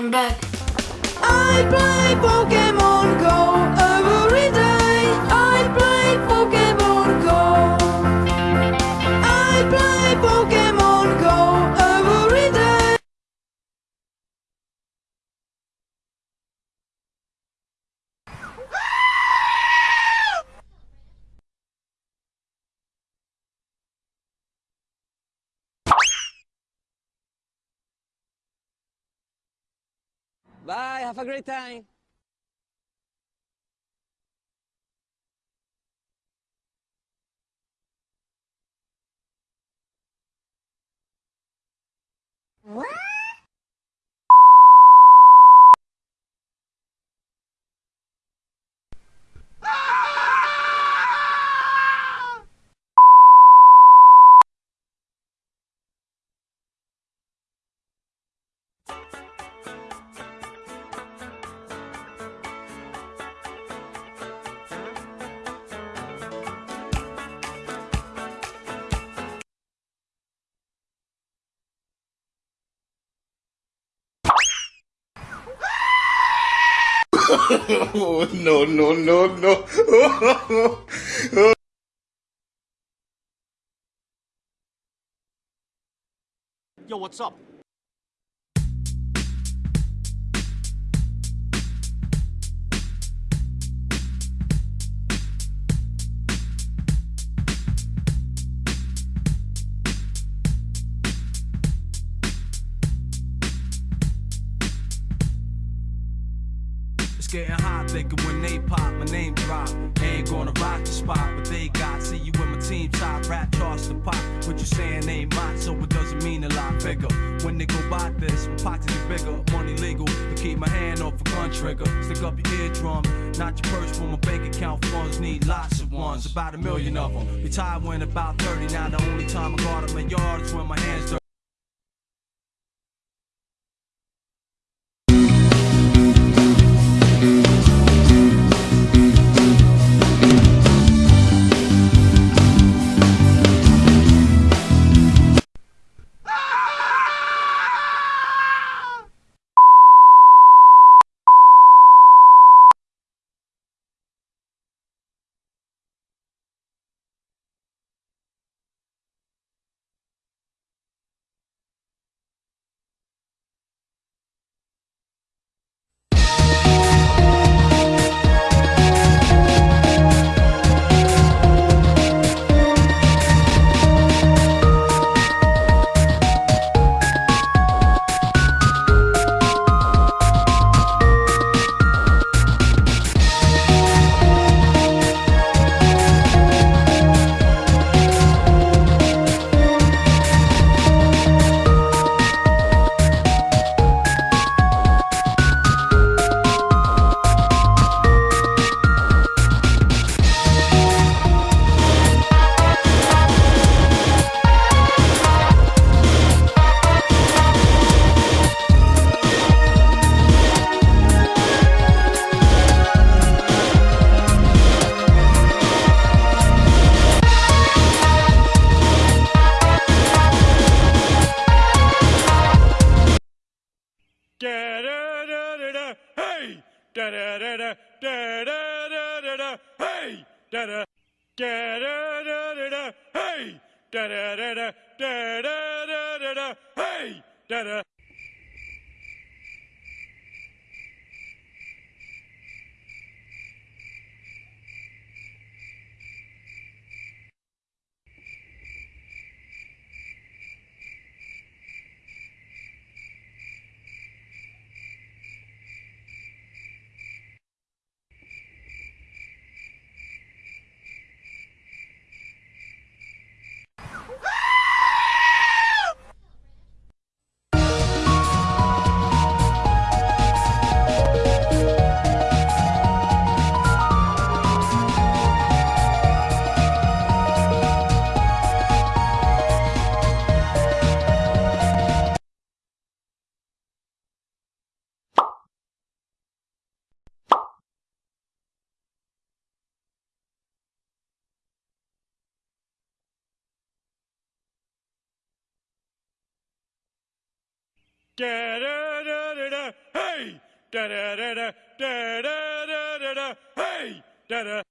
I'm back. I play Pokemon Bye, have a great time. Oh, no, no, no, no. Yo, what's up? Getting hot, thinking when they pop, my name drop. Ain't gonna rock the spot, but they got. See you with my team top, rap charts the pop. What you saying ain't mine, so it doesn't mean a lot bigger. When they go by this, my pockets get bigger, money legal. But keep my hand off a gun trigger. Stick up your eardrum, not your purse for my bank account funds. Need lots of ones, about a million of them. Retired when about 30, now the only time I got up my yard is when my hands dirty. Hey! Da-da-da-da, da-da-da-da-da, hey! Da-da. Da-da-da-da-da, hey! Da-da-da-da, da-da-da-da-da, hey! Da-da. da da da da da. Hey, da da da da da da da da da. Hey, da da.